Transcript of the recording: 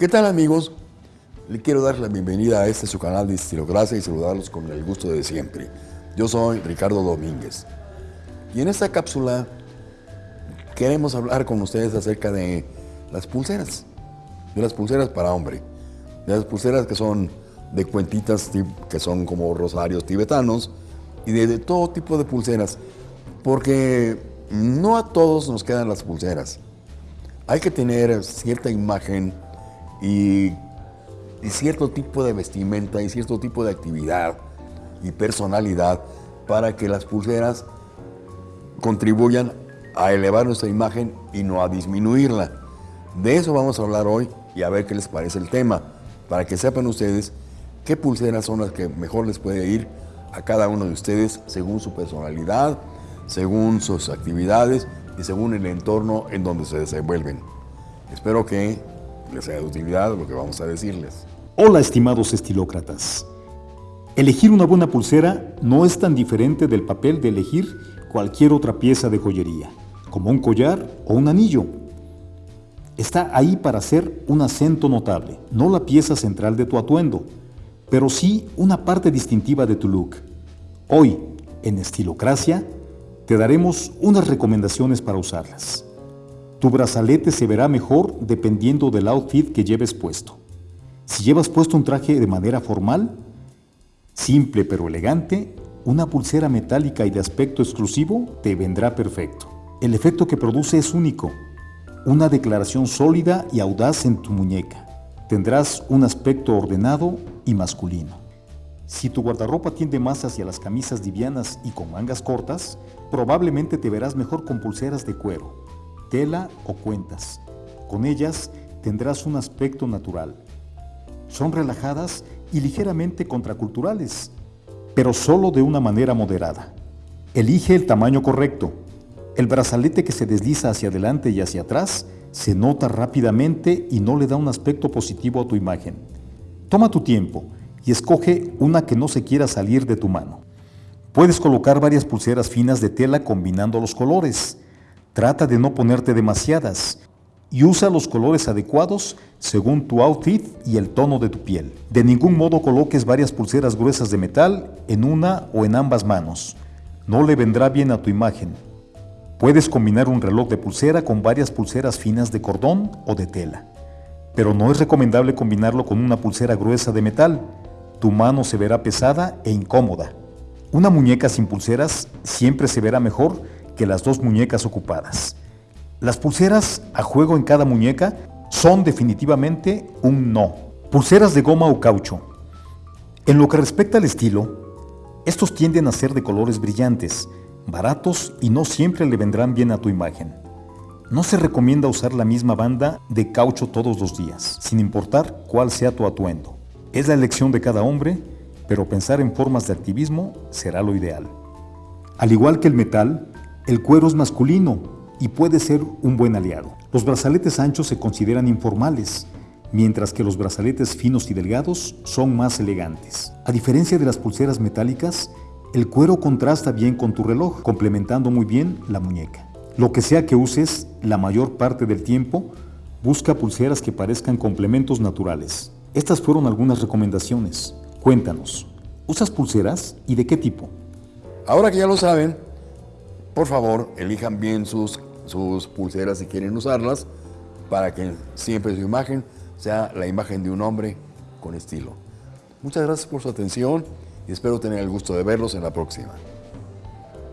¿Qué tal amigos? Le quiero dar la bienvenida a este su canal de Estilocracia y saludarlos con el gusto de siempre. Yo soy Ricardo Domínguez. Y en esta cápsula queremos hablar con ustedes acerca de las pulseras. De las pulseras para hombre. De las pulseras que son de cuentitas que son como rosarios tibetanos y de, de todo tipo de pulseras. Porque no a todos nos quedan las pulseras. Hay que tener cierta imagen y, cierto tipo de vestimenta y cierto tipo de actividad y personalidad para que las pulseras contribuyan a elevar nuestra imagen y no a disminuirla. De eso vamos a hablar hoy y a ver qué les parece el tema, para que sepan ustedes qué pulseras son las que mejor les puede ir a cada uno de ustedes según su personalidad, según sus actividades y según el entorno en donde se desenvuelven. Espero que les sea de utilidad lo que vamos a decirles. Hola estimados estilócratas. Elegir una buena pulsera no es tan diferente del papel de elegir cualquier otra pieza de joyería, como un collar o un anillo. Está ahí para ser un acento notable, no la pieza central de tu atuendo, pero sí una parte distintiva de tu look. Hoy, en Estilocracia, te daremos unas recomendaciones para usarlas. Tu brazalete se verá mejor dependiendo del outfit que lleves puesto. Si llevas puesto un traje de manera formal, simple pero elegante, una pulsera metálica y de aspecto exclusivo te vendrá perfecto. El efecto que produce es único, una declaración sólida y audaz en tu muñeca. Tendrás un aspecto ordenado y masculino. Si tu guardarropa tiende más hacia las camisas livianas y con mangas cortas, probablemente te verás mejor con pulseras de cuero, tela o cuentas. Con ellas tendrás un aspecto natural. Son relajadas y ligeramente contraculturales, pero solo de una manera moderada. Elige el tamaño correcto. El brazalete que se desliza hacia adelante y hacia atrás se nota rápidamente y no le da un aspecto positivo a tu imagen. Toma tu tiempo y escoge una que no se quiera salir de tu mano. Puedes colocar varias pulseras finas de tela combinando los colores. Trata de no ponerte demasiadas y usa los colores adecuados según tu outfit y el tono de tu piel. De ningún modo coloques varias pulseras gruesas de metal en una o en ambas manos. No le vendrá bien a tu imagen. Puedes combinar un reloj de pulsera con varias pulseras finas de cordón o de tela. Pero no es recomendable combinarlo con una pulsera gruesa de metal. Tu mano se verá pesada e incómoda. Una muñeca sin pulseras siempre se verá mejor las dos muñecas ocupadas. Las pulseras a juego en cada muñeca son definitivamente un no. Pulseras de goma o caucho. En lo que respecta al estilo, estos tienden a ser de colores brillantes, baratos y no siempre le vendrán bien a tu imagen. No se recomienda usar la misma banda de caucho todos los días, sin importar cuál sea tu atuendo. Es la elección de cada hombre, pero pensar en formas de activismo será lo ideal. Al igual que el metal, el cuero es masculino y puede ser un buen aliado. Los brazaletes anchos se consideran informales, mientras que los brazaletes finos y delgados son más elegantes. A diferencia de las pulseras metálicas, el cuero contrasta bien con tu reloj, complementando muy bien la muñeca. Lo que sea que uses, la mayor parte del tiempo, busca pulseras que parezcan complementos naturales. Estas fueron algunas recomendaciones. Cuéntanos, ¿usas pulseras y de qué tipo? Ahora que ya lo saben, por favor, elijan bien sus, sus pulseras si quieren usarlas para que siempre su imagen sea la imagen de un hombre con estilo. Muchas gracias por su atención y espero tener el gusto de verlos en la próxima.